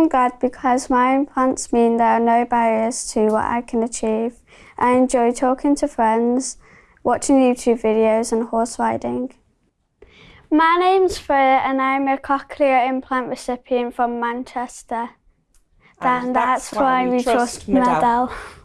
I'm glad because my implants mean there are no barriers to what I can achieve. I enjoy talking to friends, watching YouTube videos and horse riding. My name's Freya and I'm a cochlear implant recipient from Manchester. And And that's, why we trust MED-EL.